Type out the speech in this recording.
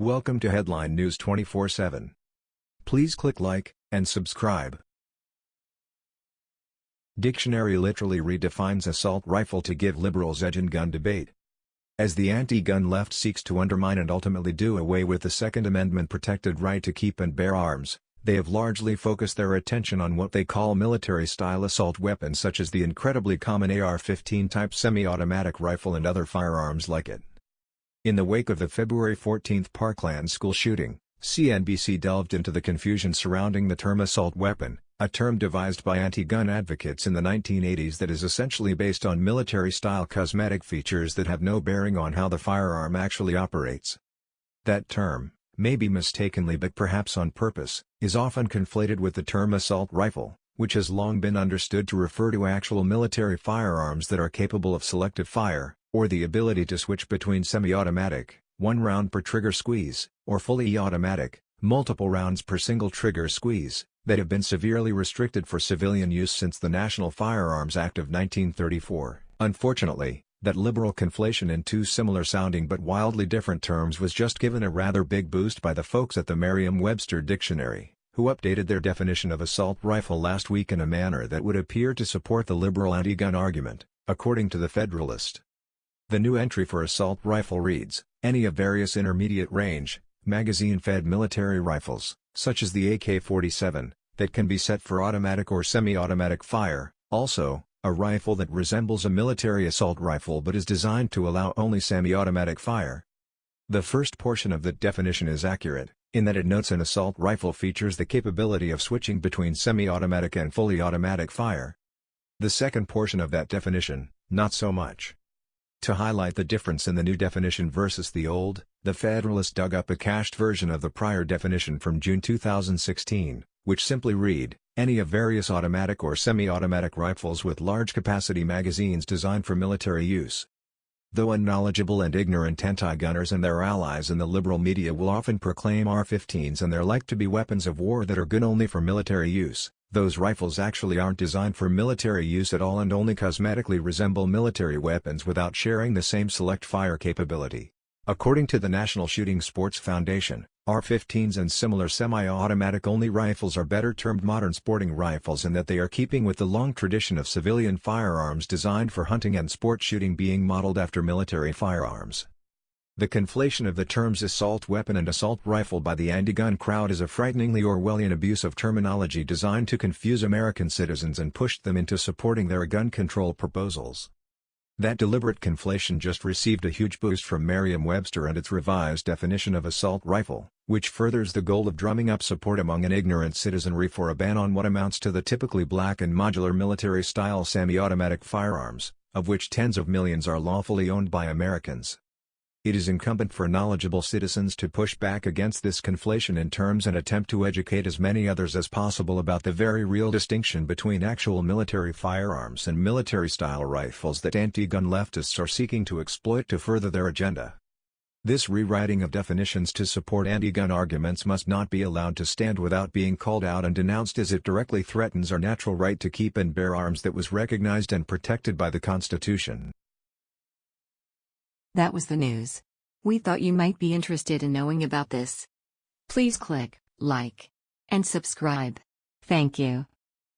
Welcome to Headline News 24/7. Please click like and subscribe. Dictionary literally redefines assault rifle to give liberals edge in gun debate. As the anti-gun left seeks to undermine and ultimately do away with the Second Amendment protected right to keep and bear arms, they have largely focused their attention on what they call military-style assault weapons such as the incredibly common AR-15 type semi-automatic rifle and other firearms like it. In the wake of the February 14 Parkland school shooting, CNBC delved into the confusion surrounding the term assault weapon, a term devised by anti-gun advocates in the 1980s that is essentially based on military-style cosmetic features that have no bearing on how the firearm actually operates. That term, maybe mistakenly but perhaps on purpose, is often conflated with the term assault rifle, which has long been understood to refer to actual military firearms that are capable of selective fire, or the ability to switch between semi-automatic, one round per trigger squeeze, or fully automatic, multiple rounds per single trigger squeeze, that have been severely restricted for civilian use since the National Firearms Act of 1934. Unfortunately, that liberal conflation in two similar-sounding but wildly different terms was just given a rather big boost by the folks at the Merriam-Webster Dictionary, who updated their definition of assault rifle last week in a manner that would appear to support the liberal anti-gun argument, according to the Federalist. The new entry for assault rifle reads, any of various intermediate range, magazine-fed military rifles, such as the AK-47, that can be set for automatic or semi-automatic fire, also, a rifle that resembles a military assault rifle but is designed to allow only semi-automatic fire. The first portion of that definition is accurate, in that it notes an assault rifle features the capability of switching between semi-automatic and fully automatic fire. The second portion of that definition, not so much. To highlight the difference in the new definition versus the old, the Federalist dug up a cached version of the prior definition from June 2016, which simply read, any of various automatic or semi-automatic rifles with large-capacity magazines designed for military use. Though unknowledgeable and ignorant anti-gunners and their allies in the liberal media will often proclaim AR-15s and their like to be weapons of war that are good only for military use, those rifles actually aren't designed for military use at all and only cosmetically resemble military weapons without sharing the same select fire capability. According to the National Shooting Sports Foundation, AR-15s and similar semi-automatic only rifles are better termed modern sporting rifles in that they are keeping with the long tradition of civilian firearms designed for hunting and sport shooting being modeled after military firearms. The conflation of the terms assault weapon and assault rifle by the anti-gun crowd is a frighteningly Orwellian abuse of terminology designed to confuse American citizens and push them into supporting their gun control proposals. That deliberate conflation just received a huge boost from Merriam-Webster and its revised definition of assault rifle, which furthers the goal of drumming up support among an ignorant citizenry for a ban on what amounts to the typically black and modular military-style semi-automatic firearms, of which tens of millions are lawfully owned by Americans. It is incumbent for knowledgeable citizens to push back against this conflation in terms and attempt to educate as many others as possible about the very real distinction between actual military firearms and military-style rifles that anti-gun leftists are seeking to exploit to further their agenda. This rewriting of definitions to support anti-gun arguments must not be allowed to stand without being called out and denounced as it directly threatens our natural right to keep and bear arms that was recognized and protected by the Constitution. That was the news. We thought you might be interested in knowing about this. Please click like and subscribe. Thank you.